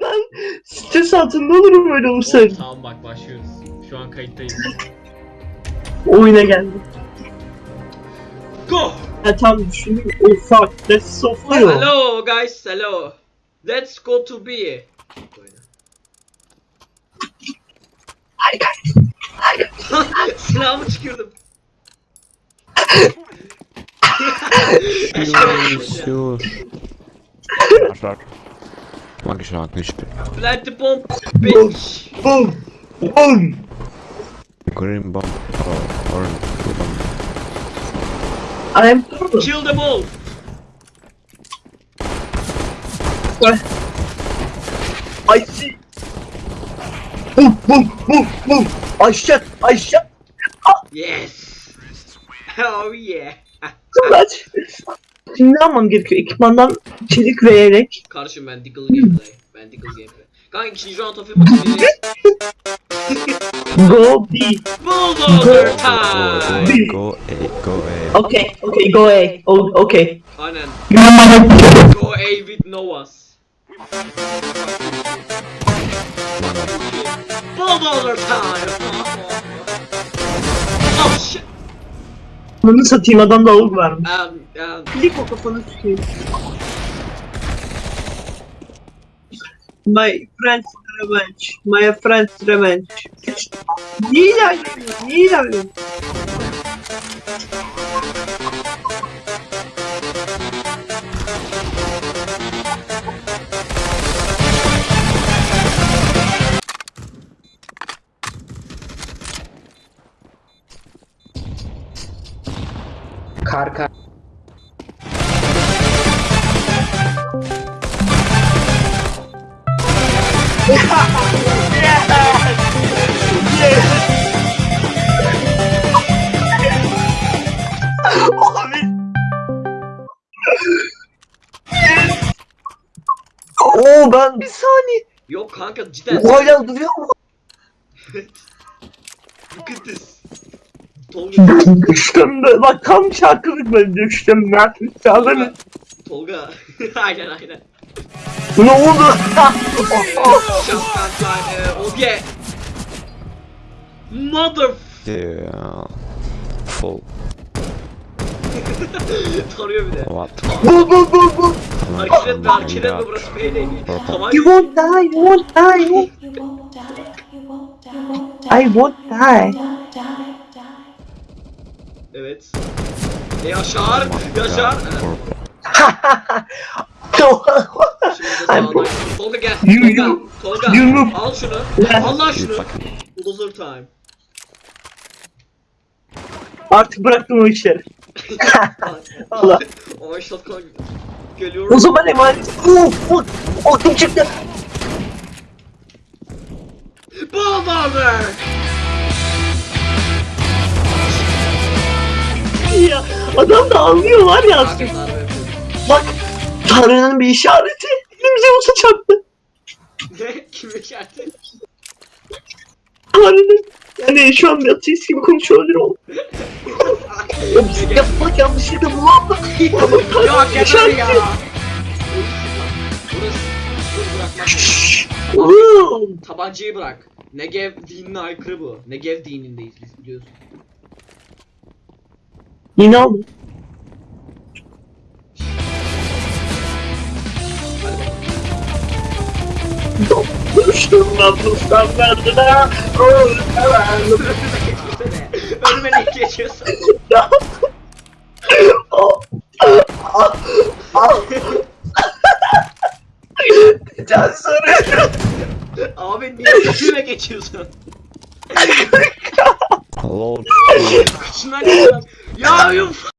ben stres altında olurum öyle olursa. Tamam bak başlıyoruz. Şu an kayıttayız. Oyuna geldim. Go! Ha tam düşündüm. Oh fuck, that's so funny. Hello guys, hello. Let's go to B. Guys. Silahımı çıkırdım. Mag ich schon nicht spielen. Bleib die Bombe, Bitch! Boom! Boom! Green bomb. Oh, orange bomb. I'm... Kill them all! What? I see! Boom! Boom! Boom! Boom! I shot! I shot! Oh. Yes! Oh yeah! so much! Şimdi ne yapmam gerekiyor? Ekipmandan çelik ve yelek. Kardeşim ben Diggle gameplay. Ben Diggle gameplay. Kanka ikinci round of Go B. Bulldozer time. Go A, go A. Okay, okay, go A. Oh, okay. Aynen. Go Go A with Novas. Bulldozer time. Oh shit. Bunu satayım adam da avuk varmış. Um, um, Klik o kafanı sikeyim. My friend's revenge. My friend's revenge. Niye ilerliyorsun? Niye ilerliyorsun? Karka. Abi. Oo ben bir saniye. yok kanka cidden. Hala duruyor mu? Look at this. Tolga. Düştüm de bak tam şarkılık ben düştüm ben. Çağırın. Tolga. aynen aynen. Ne oldu? Uh, oh yeah. Mother. Yeah. Full. Tarıyor bir de. What? bu bu bu bu. Hareket etme hareket etme burası Payday. Tamam. You won't die, you won't die. You won't die. You won't die. You won't die. I won't die. Evet. E Yaşar. Yaşar. Şimdi. Tolga gel. Tolga. Tolga. Al şunu. Yeah. Al lan You şunu. Bulldozer time. Artık bıraktım o işleri. Allah. Ay shotgun geliyorum. O zaman emanet. Fuck. Oh kim çıktı? Ya adam da anlıyor var ya. Yapıyorum. Bak. Tanrı'nın bir işareti. Elimize olsa çarptı. Ne? Kim işareti? Tanrı'nın. Yani şu an bir ateist gibi konuşuyor olabilir o. Ya biz yapmak yanlışlıkla bunu aldık. Ya geber İşareti. ya. Burası. Tabancayı bırak. Negev dinine aykırı bu. Negev dinindeyiz biz biliyorsun. Yine aldım. Düştüm standartına. Öldüm. Önüme ne geçiyorsun? Ya. Can soruyorum. Abi niye önüme geçiyorsun? Hello. Kıçından geçiyorum. Ya yuf.